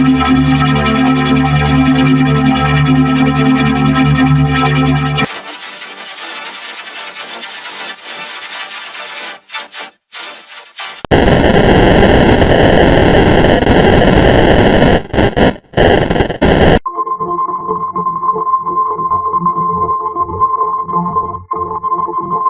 I'm sorry.